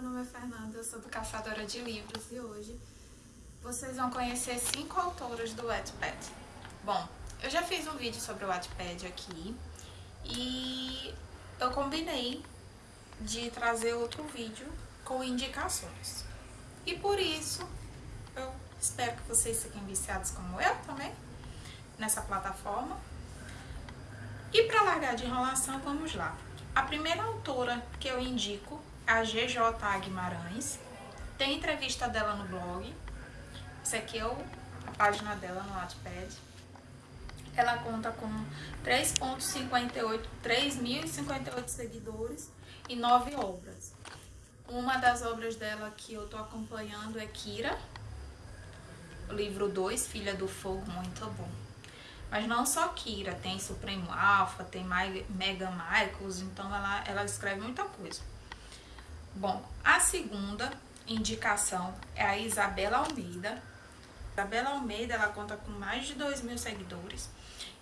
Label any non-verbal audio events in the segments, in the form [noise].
meu nome é Fernanda, eu sou do Caçadora de Livros e hoje vocês vão conhecer cinco autoras do Wattpad. Bom, eu já fiz um vídeo sobre o Wattpad aqui e eu combinei de trazer outro vídeo com indicações. E por isso, eu espero que vocês fiquem viciados como eu também, nessa plataforma. E para largar de enrolação, vamos lá. A primeira autora que eu indico a GJ Guimarães. Tem entrevista dela no blog. Essa aqui é a página dela no Wattpad. Ela conta com 3.58, 3.058 seguidores e 9 obras. Uma das obras dela que eu tô acompanhando é Kira, o livro 2, Filha do Fogo, muito bom. Mas não só Kira, tem Supremo Alpha, tem Mega Michaels, então ela, ela escreve muita coisa. Bom, a segunda indicação é a Isabela Almeida. Isabela Almeida, ela conta com mais de 2 mil seguidores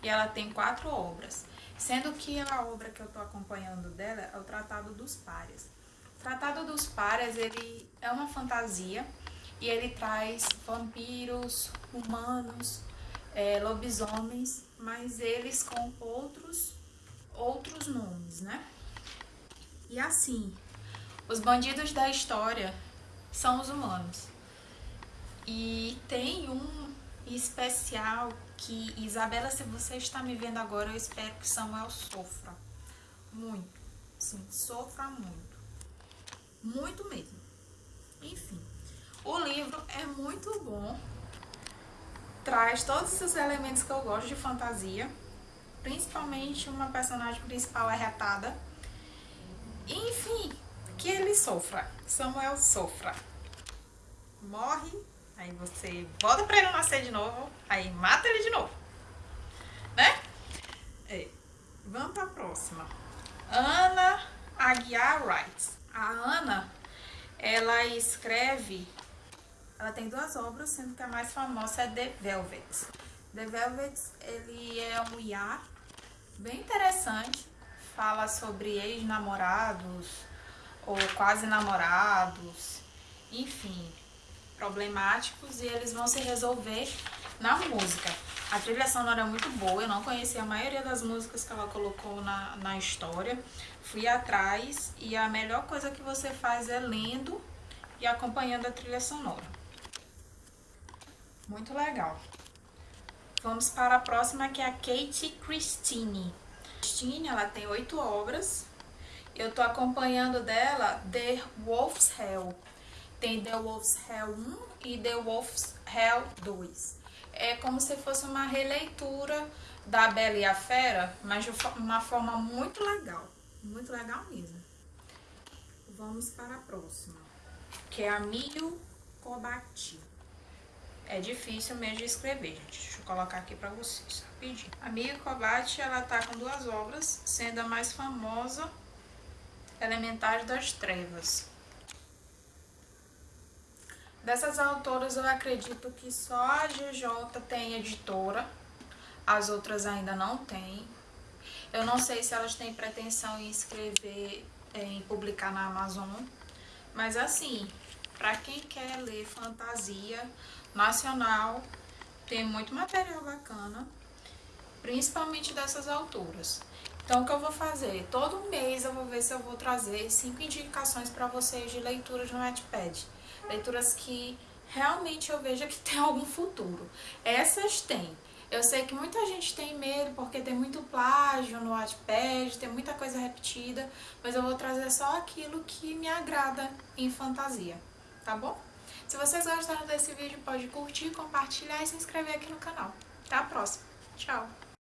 e ela tem quatro obras. Sendo que a obra que eu tô acompanhando dela é o Tratado dos Párias. O Tratado dos Párias, ele é uma fantasia e ele traz vampiros, humanos, é, lobisomens, mas eles com outros, outros nomes, né? E assim, os bandidos da história são os humanos. E tem um especial que, Isabela, se você está me vendo agora, eu espero que Samuel sofra. Muito. Sim, sofra muito. Muito mesmo. Enfim, o livro é muito bom traz todos os elementos que eu gosto de fantasia, principalmente uma personagem principal arretada. Enfim, que ele sofra, Samuel sofra. Morre, aí você volta pra ele nascer de novo, aí mata ele de novo, né? É. Vamos pra próxima. Ana Aguiar Wright. A Ana, ela escreve ela tem duas obras, sendo que a mais famosa é The Velvet. The Velvet, ele é um IA bem interessante, fala sobre ex-namorados ou quase namorados, enfim, problemáticos e eles vão se resolver na música. A trilha sonora é muito boa, eu não conhecia a maioria das músicas que ela colocou na, na história. Fui atrás e a melhor coisa que você faz é lendo e acompanhando a trilha sonora. Muito legal. Vamos para a próxima, que é a Kate Christine. Christine, ela tem oito obras. Eu tô acompanhando dela The Wolf's Hell. Tem The Wolf's Hell 1 e The Wolf's Hell 2. É como se fosse uma releitura da Bela e a Fera, mas de uma forma muito legal. Muito legal mesmo. Vamos para a próxima, que é a Milho Cobati. É difícil mesmo de escrever, gente. Deixa eu colocar aqui pra vocês, rapidinho. A Mia Kobat, ela tá com duas obras, sendo a mais famosa, Elementares das Trevas. Dessas autoras, eu acredito que só a GJ tem editora, as outras ainda não têm. Eu não sei se elas têm pretensão em escrever, em publicar na Amazon, mas assim, para quem quer ler fantasia, nacional, tem muito material bacana, principalmente dessas autoras. Então, o que eu vou fazer? Todo mês eu vou ver se eu vou trazer cinco indicações para vocês de leituras no Wattpad. Leituras que realmente eu veja que [laughs] tem algum futuro. Essas tem. Eu sei que muita gente tem medo porque tem muito plágio no Wattpad, tem muita coisa repetida, mas eu vou trazer só aquilo que me agrada em fantasia, tá bom? Se vocês gostaram desse vídeo, pode curtir, compartilhar e se inscrever aqui no canal. Até a próxima. Tchau!